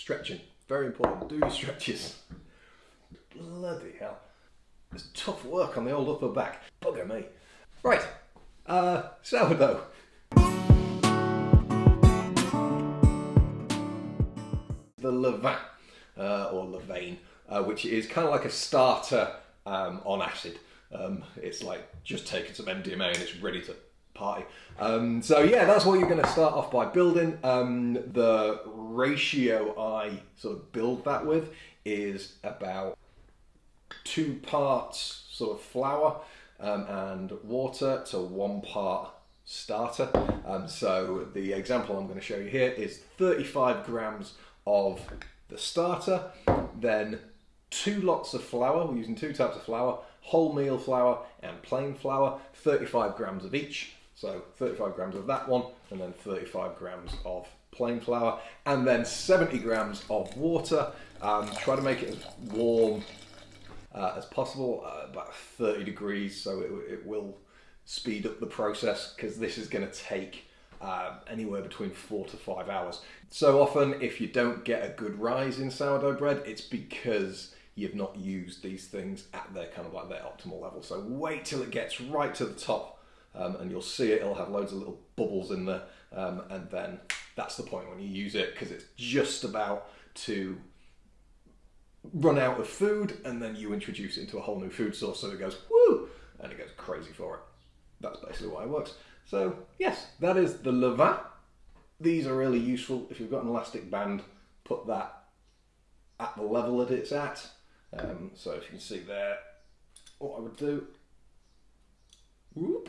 stretching. Very important. Do your stretches. Bloody hell. It's tough work on the old upper back. Bugger me. Right. Uh, sourdough. The levain, uh, or levain, uh, which is kind of like a starter um, on acid. Um, it's like just taking some MDMA and it's ready to party. Um, so yeah, that's what you're going to start off by building. Um, the ratio I sort of build that with is about two parts sort of flour um, and water to one part starter. Um, so the example I'm going to show you here is 35 grams of the starter, then two lots of flour, we're using two types of flour, wholemeal flour and plain flour, 35 grams of each. So 35 grams of that one, and then 35 grams of plain flour, and then 70 grams of water. Um, try to make it as warm uh, as possible, uh, about 30 degrees, so it, it will speed up the process because this is going to take uh, anywhere between four to five hours. So often, if you don't get a good rise in sourdough bread, it's because you've not used these things at their kind of like their optimal level. So wait till it gets right to the top um, and you'll see it, it'll have loads of little bubbles in there. Um, and then that's the point when you use it because it's just about to run out of food and then you introduce it into a whole new food source so it goes woo and it goes crazy for it. That's basically why it works. So yes, that is the levain. These are really useful if you've got an elastic band, put that at the level that it's at. Um, so if you can see there, what I would do, whoop,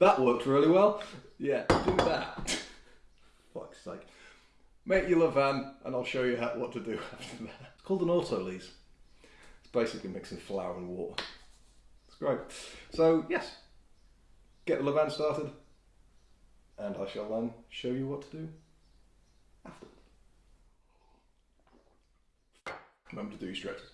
that worked really well. Yeah, do that. Fuck's sake. Make your levain and I'll show you how, what to do after that. It's called an autolyse. It's basically mixing flour and water. It's great. So yes, get the levain started and I shall then show you what to do after. Remember to do your stretches.